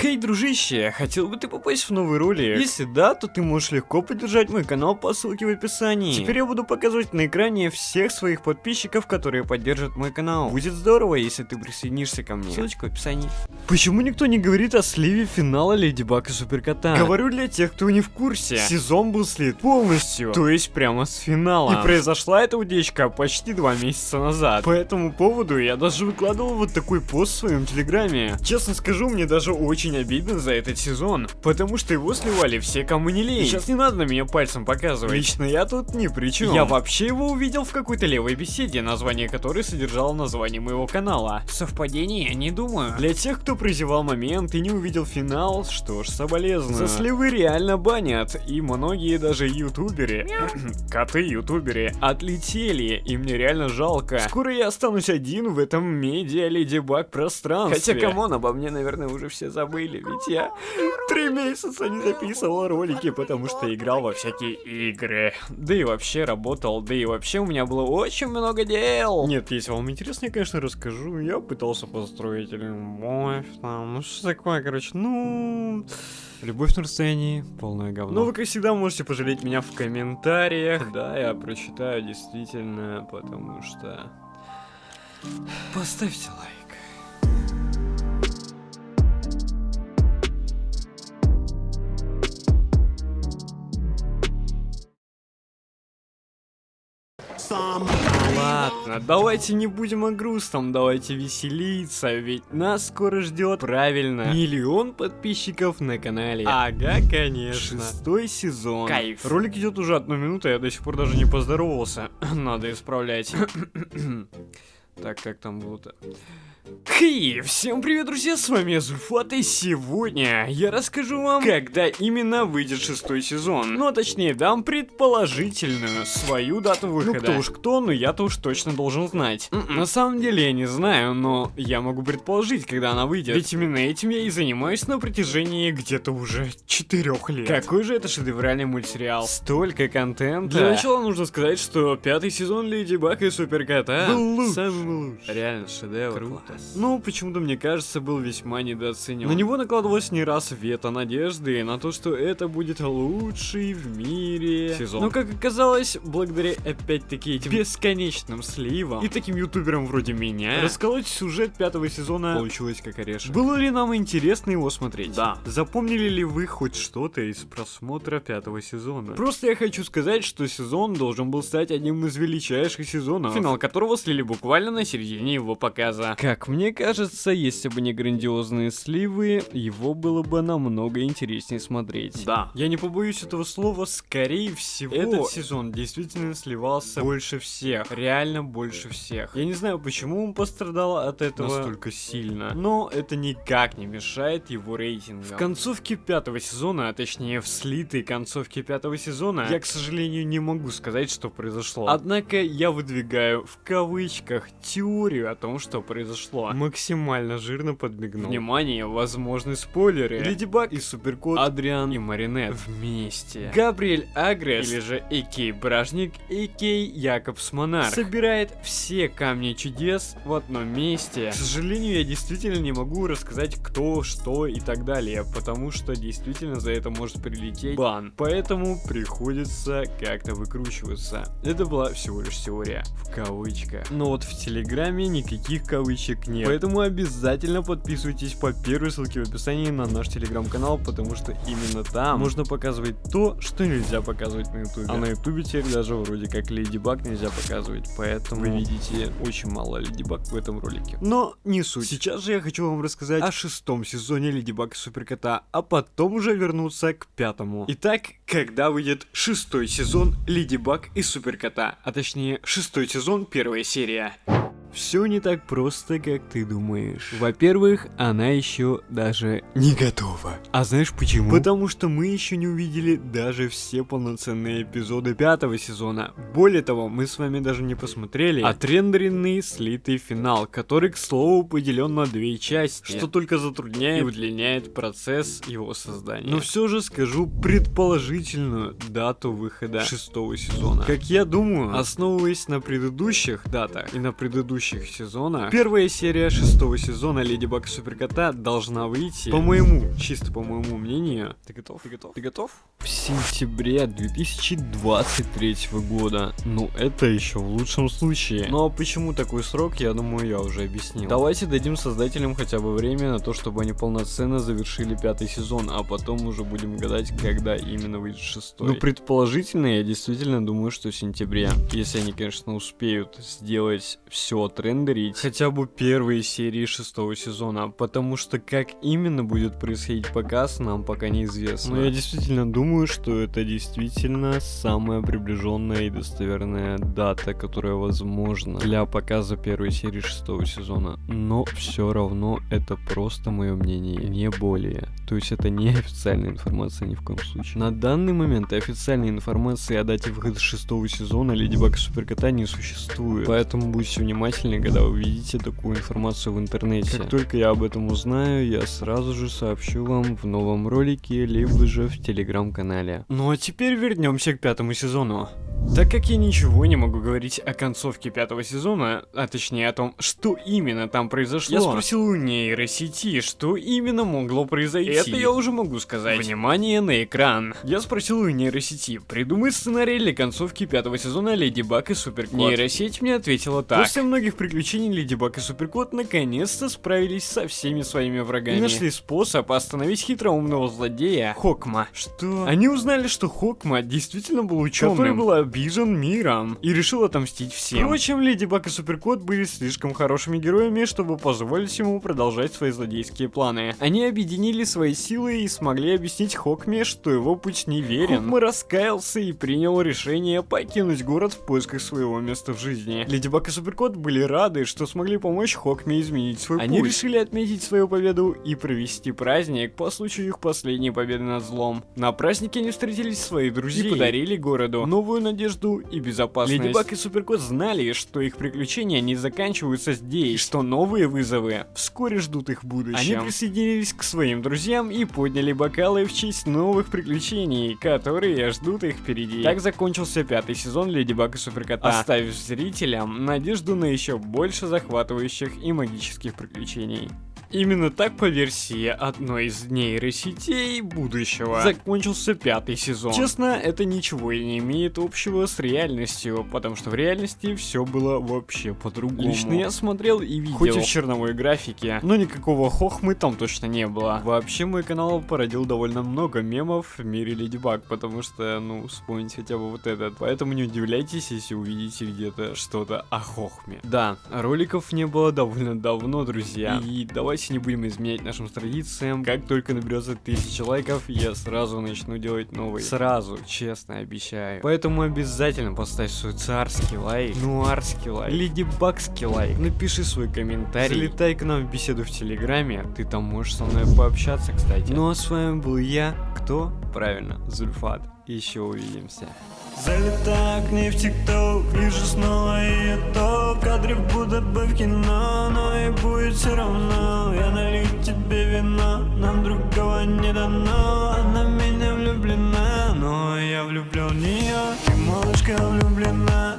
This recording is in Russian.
Хей, дружище, хотел бы ты попасть в новый ролик? Если да, то ты можешь легко поддержать мой канал по ссылке в описании. Теперь я буду показывать на экране всех своих подписчиков, которые поддержат мой канал. Будет здорово, если ты присоединишься ко мне. Ссылочка в описании. Почему никто не говорит о сливе финала Леди Баг и Суперкота? Говорю для тех, кто не в курсе. Сезон был слит полностью, то есть прямо с финала. И произошла эта утечка почти два месяца назад. По этому поводу я даже выкладывал вот такой пост в своем телеграме. Честно скажу, мне даже очень обидно за этот сезон, потому что его сливали все, кому не лень. Сейчас не надо на меня пальцем показывать. Лично я тут ни при чем. Я вообще его увидел в какой-то левой беседе, название которой содержало название моего канала. Совпадение? Не думаю. Для тех, кто прозевал момент и не увидел финал, что ж, соболезную. За сливы реально банят, и многие даже ютуберы, коты-ютуберы, отлетели, и мне реально жалко. Скоро я останусь один в этом медиа Леди Баг пространстве. Хотя, come on, обо мне, наверное, уже все забыли, ведь я три месяца не записывал ролики, потому что играл во всякие игры. Да и вообще работал, да и вообще у меня было очень много дел. Нет, если вам интересно, я, конечно, расскажу. Я пытался построить любовь, там, ну что такое, короче, ну... Любовь на расстоянии, полное говно. Ну, вы, как всегда, можете пожалеть меня в комментариях. Да, я прочитаю действительно, потому что... Поставьте лайк. Давайте не будем о грустном, давайте веселиться, ведь нас скоро ждет, правильно, миллион подписчиков на канале. Ага, конечно. Шестой сезон. Кайф. Ролик идет уже одну минуту, я до сих пор даже не поздоровался. Надо исправлять. Так, как там было-то? Хей, всем привет, друзья, с вами Зульфат, и сегодня я расскажу вам, когда именно выйдет шестой сезон. Ну, а точнее, дам предположительную свою дату выхода. Ну, кто уж кто, но я-то уж точно должен знать. М-м. На самом деле, я не знаю, но я могу предположить, когда она выйдет. Ведь именно этим я и занимаюсь на протяжении где-то уже четырех лет. Какой же это шедевральный мультсериал. Столько контента. Для начала нужно сказать, что пятый сезон Леди Баг и Суперкота был лучший. Самый лучший. Реально шедевр. Круто. Ну, почему-то мне кажется, был весьма недооценен. На него накладывалось не раз вето надежды на то, что это будет лучший в мире сезон. Но, как оказалось, благодаря опять-таки этим бесконечным сливам и таким ютуберам вроде меня, расколоть сюжет пятого сезона получилось как орешек. Было ли нам интересно его смотреть? Да. Запомнили ли вы хоть что-то из просмотра пятого сезона? Просто я хочу сказать, что сезон должен был стать одним из величайших сезонов, финал которого слили буквально на середине его показа. Как мне кажется, если бы не грандиозные сливы, его было бы намного интереснее смотреть. Да. Я не побоюсь этого слова, скорее всего, этот сезон действительно сливался больше всех. Реально больше всех. Я не знаю, почему он пострадал от этого настолько сильно, но это никак не мешает его рейтингу. В концовке пятого сезона, а точнее в слитой концовке пятого сезона, я, к сожалению, не могу сказать, что произошло. Однако я выдвигаю в кавычках теорию о том, что произошло. Максимально жирно подмигнул. Внимание, возможны спойлеры. Леди Баг и Суперкот, Адриан и Маринет вместе. Габриэль Агрес, или же Экей Бражник, Экей Якобс Монарх, собирает все камни чудес в одном месте. К сожалению, я действительно не могу рассказать кто, что и так далее, потому что действительно за это может прилететь бан. Поэтому приходится как-то выкручиваться. Это была всего лишь теория, в кавычках. Но вот в Телеграме никаких кавычек нет. Поэтому обязательно подписывайтесь по первой ссылке в описании на наш телеграм-канал, потому что именно там можно показывать то, что нельзя показывать на ютубе. А на ютубе теперь даже вроде как Леди Баг нельзя показывать, поэтому вы видите очень мало Леди Баг в этом ролике. Но не суть. Сейчас же я хочу вам рассказать о шестом сезоне Леди Баг и Суперкота, а потом уже вернуться к пятому. Итак, когда выйдет шестой сезон Леди Баг и Суперкота, а точнее шестой сезон, первая серия. Все не так просто, как ты думаешь. Во-первых, она еще даже не готова. А знаешь почему? Потому что мы еще не увидели даже все полноценные эпизоды пятого сезона. Более того, мы с вами даже не посмотрели отрендеренный слитый финал, который, к слову, поделен на две части, что только затрудняет и удлиняет процесс его создания. Но все же скажу предположительную дату выхода шестого сезона. Как я думаю, основываясь на предыдущих датах и на предыдущих предыдущих сезонах, первая серия шестого сезона Леди Баг Суперкота должна выйти, по моему, чисто по моему мнению. Ты готов? Ты готов? Ты готов? В сентябре 2023 года. Ну, это еще в лучшем случае. Ну а почему такой срок, я думаю, я уже объяснил. Давайте дадим создателям хотя бы время на то, чтобы они полноценно завершили пятый сезон, а потом уже будем гадать, когда именно выйдет шестой. Ну, предположительно, я действительно думаю, что в сентябре. Если они, конечно, успеют сделать все отрендерить, хотя бы первые серии шестого сезона, потому что как именно будет происходить показ, нам пока неизвестно. Но я действительно думаю, что это действительно самая приближенная и достоверная дата, которая возможна для показа первой серии шестого сезона. Но все равно это просто мое мнение, не более. То есть это не официальная информация ни в коем случае. На данный момент официальной информации о дате выхода шестого сезона Леди Баг Суперкота не существует. Поэтому будьте внимательны, когда вы видите такую информацию в интернете. Как только я об этом узнаю, я сразу же сообщу вам в новом ролике, либо же в телеграм-канале. Ну а теперь вернемся к пятому сезону. Так как я ничего не могу говорить о концовке пятого сезона, а точнее о том, что именно там произошло, я спросил у нейросети, что именно могло произойти. Это я уже могу сказать. Внимание на экран. Я спросил у нейросети, придумай сценарий для концовки пятого сезона Леди Баг и Суперкот. Нейросеть мне ответила так. После многих приключений Леди Баг и Суперкот наконец-то справились со всеми своими врагами. И нашли способ остановить хитроумного злодея Хокма. Что? Они узнали, что Хокма действительно был ученым, который был обижен миром и решил отомстить всем. Впрочем, Леди Баг и Суперкот были слишком хорошими героями, чтобы позволить ему продолжать свои злодейские планы. Они объединили свои силы и смогли объяснить Хокме, что его путь неверен. Хокма раскаялся и принял решение покинуть город в поисках своего места в жизни. Леди Баг и Суперкот были рады, что смогли помочь Хокме изменить свой Они путь. Они решили отметить свою победу и провести праздник по случаю их последней победы над злом. На празднике они встретились с своей друзьями и подарили городу новую надежду и безопасность. Леди Баг и Суперкот знали, что их приключения не заканчиваются здесь, и что новые вызовы вскоре ждут их в будущем. Они присоединились к своим друзьям и подняли бокалы в честь новых приключений, которые ждут их впереди. Так закончился пятый сезон Леди Баг и Суперкота, оставив зрителям надежду на еще больше захватывающих и магических приключений. Именно так по версии одной из нейросетей будущего закончился пятый сезон. Честно, это ничего и не имеет общего с реальностью, потому что в реальности все было вообще по-другому. Лично я смотрел и видел, хоть и в черновой графике, но никакого хохмы там точно не было. Вообще мой канал породил довольно много мемов в мире Леди Баг, потому что, ну, вспомнить хотя бы вот этот. Поэтому не удивляйтесь, если увидите где-то что-то о хохме. Да, роликов не было довольно давно, друзья. И давайте давайте не будем изменять нашим традициям. Как только наберется тысяча лайков, я сразу начну делать новые. Сразу, честно, обещаю. Поэтому обязательно поставь свой царский лайк, нуарский лайк, леди бакский лайк. Напиши свой комментарий. Залетай к нам в беседу в Телеграме. Ты там можешь со мной пообщаться, кстати. Ну а с вами был я. Кто? Правильно, Зульфат. Еще увидимся. Залетаю к ней в тикток Вижу снова ее то В кадре будто бы в кино Но и будет все равно. Я налью тебе вино Нам другого не дано. Она меня влюблена Но я влюблен в нее И малышка влюблена